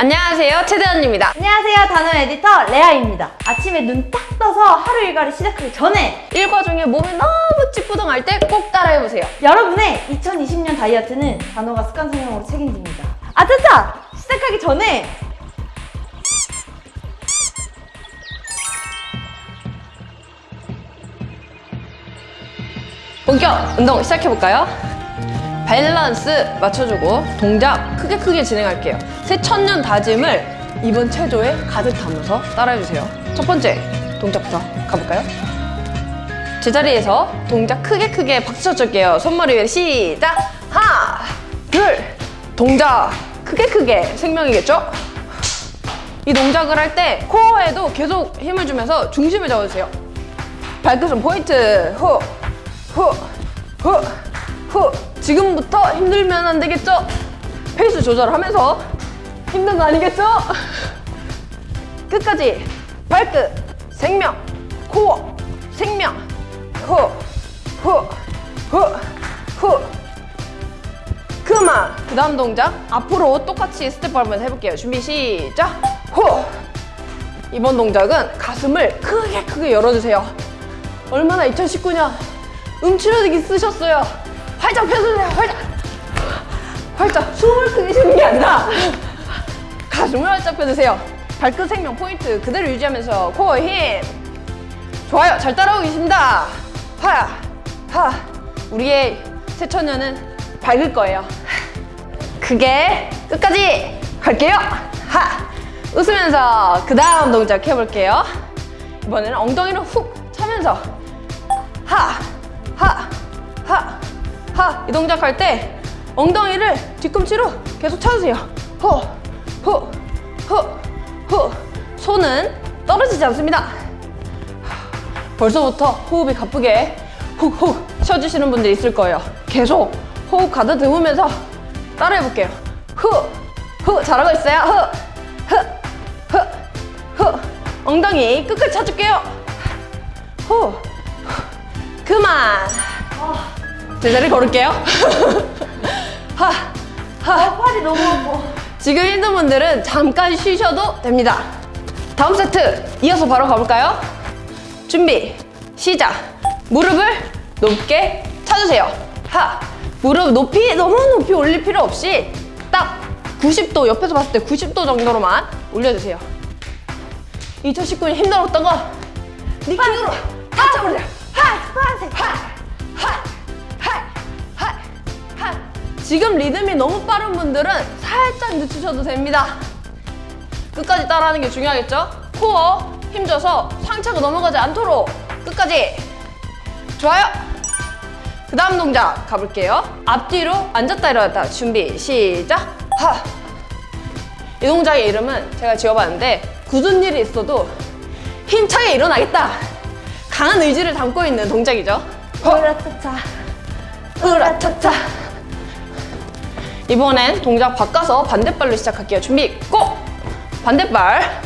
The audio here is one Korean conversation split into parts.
안녕하세요 최대현입니다. 안녕하세요 단원 에디터 레아입니다. 아침에 눈 딱 떠서 하루 일과를 시작하기 전에 일과 중에 몸이 너무 찌뿌둥할 때 꼭 따라해보세요. 여러분의 2020년 다이어트는 단호가 습관 성형으로 책임집니다. 아차차! 시작하기 전에 본격 운동 시작해볼까요? 밸런스 맞춰주고 동작 크게 크게 진행할게요 새 천년 다짐을 이번 체조에 가득 담아서 따라해주세요 첫 번째 동작부터 가볼까요? 제자리에서 동작 크게 크게 박수 쳐줄게요 손머리 위에 시작 하나 둘 동작 크게 크게 생명이겠죠? 이 동작을 할 때 코어에도 계속 힘을 주면서 중심을 잡아주세요 발끝은 포인트 후 후, 후, 후. 지금부터 힘들면 안 되겠죠? 페이스 조절하면서 힘든 거 아니겠죠? 끝까지 발끝, 생명, 코어, 생명, 후, 후, 후, 후. 그만! 그 다음 동작 앞으로 똑같이 스텝 밟으면서 해볼게요. 준비 시작! 후! 이번 동작은 가슴을 크게 크게 열어주세요. 얼마나 2019년 음치러지기 쓰셨어요. 활짝 펴주세요. 활짝. 활짝. 숨을 크게 쉬는 게 아니라 가슴을 활짝 펴주세요. 발끝 생명 포인트 그대로 유지하면서 코어 힘. 좋아요. 잘 따라오고 계십니다. 하, 하. 우리의 새천년은 밝을 거예요. 크게 끝까지 갈게요. 하. 웃으면서 그 다음 동작 해볼게요. 이번에는 엉덩이를 훅 차면서 하, 하, 하, 하. 이 동작 할 때 엉덩이를 뒤꿈치로 계속 차주세요. 호, 호, 호, 호. 손은 떨어지지 않습니다. 벌써부터 호흡이 가쁘게 훅훅 쉬어주시는 분들이 있을 거예요. 계속 호흡 가다듬으면서 따라해볼게요. 후, 후. 잘하고 있어요. 후, 후, 후, 후. 엉덩이 끝까지 차줄게요. 후, 그만. 제자리 걸을게요. 하, 하. 아 팔이 너무 아파 지금 힘든 분들은 잠깐 쉬셔도 됩니다. 다음 세트 이어서 바로 가볼까요? 준비 시작. 무릎을 높게 차주세요. 하. 무릎 높이 너무 높이 올릴 필요 없이 딱 90도 옆에서 봤을 때 90도 정도로만 올려주세요. 2019년 힘들었던 거 니키으로 다 잡으세요. 하. 파란색 하! 하! 지금 리듬이 너무 빠른 분들은 살짝 늦추셔도 됩니다. 끝까지 따라하는 게 중요하겠죠? 코어 힘줘서 상체가 넘어가지 않도록 끝까지 좋아요. 그 다음 동작 가볼게요. 앞뒤로 앉았다 일어났다 준비 시작 하! 이 동작의 이름은 제가 지어봤는데 굳은 일이 있어도 힘차게 일어나겠다 강한 의지를 담고 있는 동작이죠. 으라차차 으라차차 이번엔 동작 바꿔서 반대발로 시작할게요. 준비 고! 반대발.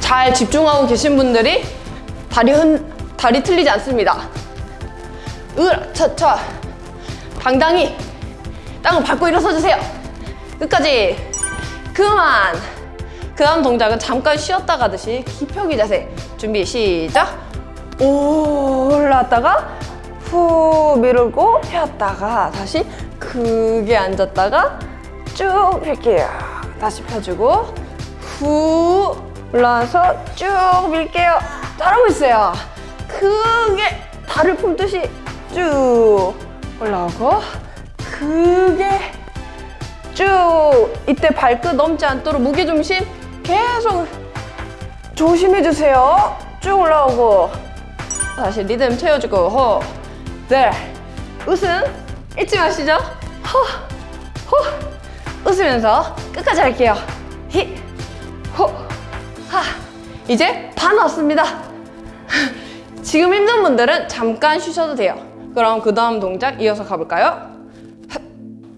잘 집중하고 계신 분들이 다리 흔 다리 틀리지 않습니다. 으라차차. 당당히 땅을 밟고 일어서주세요. 끝까지. 그만. 그 다음 동작은 잠깐 쉬었다 가듯이 기표기 자세. 준비 시작. 올랐다가 후 밀고 폈다가 다시 크게 앉았다가 쭉 펼게요. 다시 펴주고 후 올라와서 쭉 밀게요. 잘하고 있어요. 크게 달을 품듯이 쭉 올라오고 크게 쭉 이때 발끝 넘지 않도록 무게중심 계속 조심해주세요. 쭉 올라오고 다시 리듬 채워주고 호, 들 웃음 잊지 마시죠. 호, 호 웃으면서 끝까지 할게요. 히, 호, 하. 이제 반 왔습니다. 지금 힘든 분들은 잠깐 쉬셔도 돼요. 그럼 그 다음 동작 이어서 가볼까요? 핫.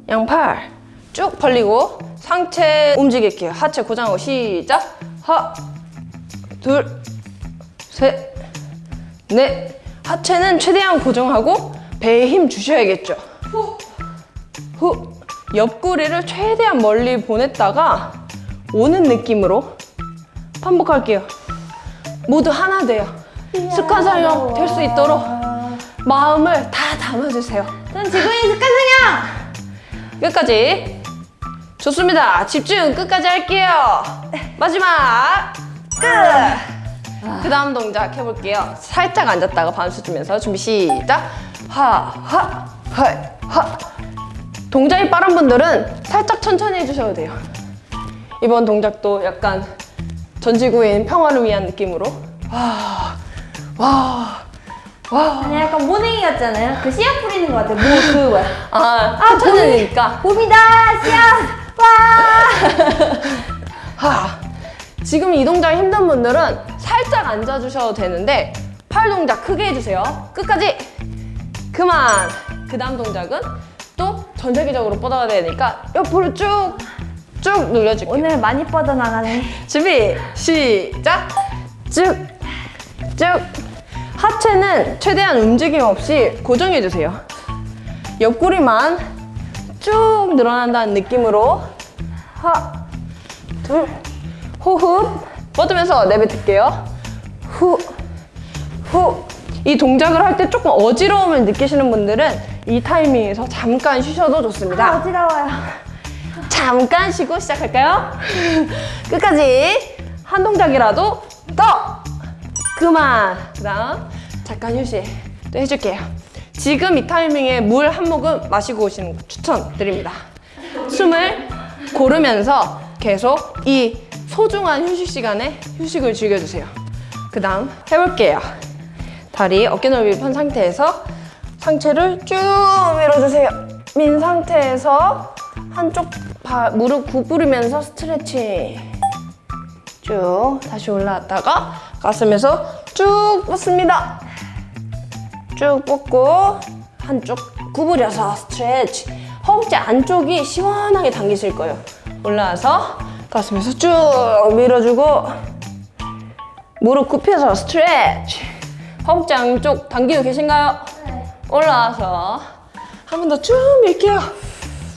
양팔. 쭉 벌리고 상체 움직일게요. 하체 고정하고 시작. 하나 둘셋. 넷. 하체는 최대한 고정하고 배에 힘 주셔야겠죠 후, 후, 옆구리를 최대한 멀리 보냈다가 오는 느낌으로 반복할게요. 모두 하나 돼요. 습관 사용 될 수 있도록 마음을 다 담아주세요. 전 지구인 습관 사냥! 끝까지. 좋습니다. 집중 끝까지 할게요. 마지막 끝. 그 다음 동작 해볼게요. 살짝 앉았다가 반수 주면서 준비 시작. 하 하 하 하 동작이 빠른 분들은 살짝 천천히 해주셔도 돼요. 이번 동작도 약간 전지구인 평화를 위한 느낌으로 와, 와, 와. 아니 약간 모닝이 같잖아요. 그 씨앗 뿌리는 것 같아요. 뭐 그거야. 아, 천천히니까. 봄이 다 씨앗 와. 하. 지금 이 동작 힘든 분들은 살짝 앉아주셔도 되는데 팔 동작 크게 해주세요. 끝까지. 그만. 그 다음 동작은 또 전체적으로 뻗어야 되니까 옆으로 쭉, 쭉 늘려줄게요. 오늘 많이 뻗어 나가네. 준비, 시작. 쭉, 쭉. 하체는 최대한 움직임 없이 고정해주세요. 옆구리만 쭉 늘어난다는 느낌으로 하나, 둘, 호흡 뻗으면서 내뱉을게요. 후, 후. 이 동작을 할 때 조금 어지러움을 느끼시는 분들은 이 타이밍에서 잠깐 쉬셔도 좋습니다. 아, 어지러워요. 잠깐 쉬고 시작할까요? 끝까지 한 동작이라도 더 그만 그 다음 잠깐 휴식 또 해줄게요 지금 이 타이밍에 물 한 모금 마시고 오시는 거 추천드립니다 숨을 고르면서 계속 이 소중한 휴식 시간에 휴식을 즐겨주세요 그 다음 해볼게요 다리 어깨 넓이 편 상태에서 상체를 쭉 밀어주세요. 민 상태에서 한쪽 발, 무릎 구부리면서 스트레칭. 쭉 다시 올라왔다가 가슴에서 쭉 뻗습니다. 쭉 뻗고 한쪽 구부려서 스트레치. 허벅지 안쪽이 시원하게 당기실 거예요. 올라와서 가슴에서 쭉 밀어주고 무릎 굽혀서 스트레치. 허벅지 안쪽 당기고 계신가요? 올라와서 한 번 더 쭉 밀게요.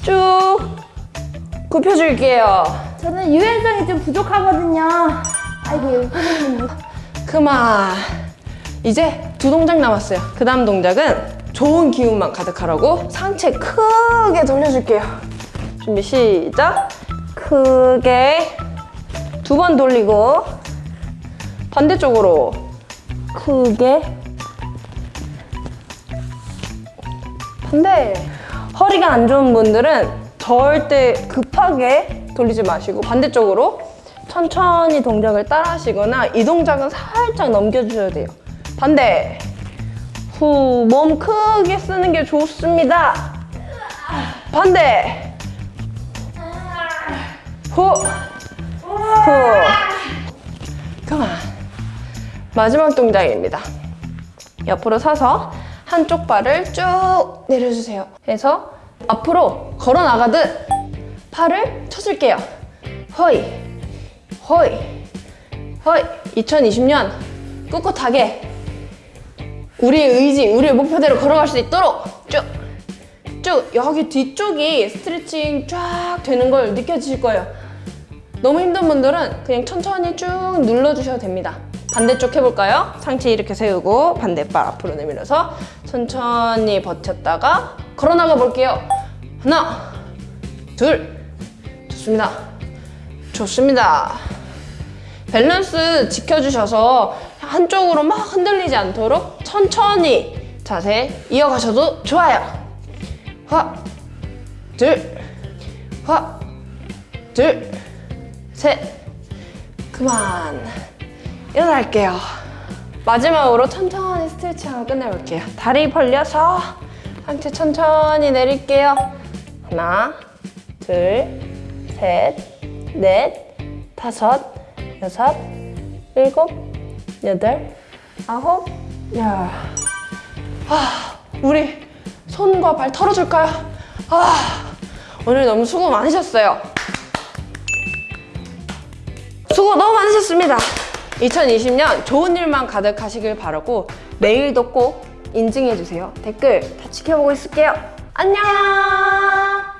쭉 굽혀줄게요. 저는 유연성이 좀 부족하거든요. 아이고. 그만. 이제 두 동작 남았어요. 그 다음 동작은 좋은 기운만 가득하라고 상체 크게 돌려줄게요. 준비 시작. 크게 두 번 돌리고 반대쪽으로 크게 반대. 허리가 안 좋은 분들은 절대 급하게 돌리지 마시고 반대쪽으로 천천히 동작을 따라 하시거나 이 동작은 살짝 넘겨주셔야 돼요. 반대. 후, 몸 크게 쓰는 게 좋습니다. 반대. 후, 후. 그만. 마지막 동작입니다. 옆으로 서서 한쪽 발을 쭉 내려주세요. 해서 앞으로 걸어 나가듯 팔을 쳐줄게요. 허이, 허이, 허이. 2020년 꿋꿋하게 우리의 의지, 우리의 목표대로 걸어갈 수 있도록 쭉, 쭉 여기 뒤쪽이 스트레칭 쫙 되는 걸 느껴지실 거예요. 너무 힘든 분들은 그냥 천천히 쭉 눌러주셔도 됩니다. 반대쪽 해볼까요? 상체 이렇게 세우고 반대발 앞으로 내밀어서 천천히 버텼다가 걸어나가 볼게요. 하나, 둘, 좋습니다. 좋습니다. 밸런스 지켜주셔서 한쪽으로 막 흔들리지 않도록 천천히 자세 이어가셔도 좋아요. 화, 둘, 화, 둘, 셋, 그만. 일어날게요. 마지막으로 천천히 스트레칭하고 끝내볼게요. 다리 벌려서 상체 천천히 내릴게요. 하나, 둘, 셋, 넷, 다섯, 여섯, 일곱, 여덟, 아홉, 열. 아, 우리 손과 발 털어줄까요? 아, 오늘 너무 수고 많으셨어요. 수고 너무 많으셨습니다. 2020년 좋은 일만 가득하시길 바라고 내일도 꼭 인증해주세요. 댓글 다 지켜보고 있을게요. 안녕!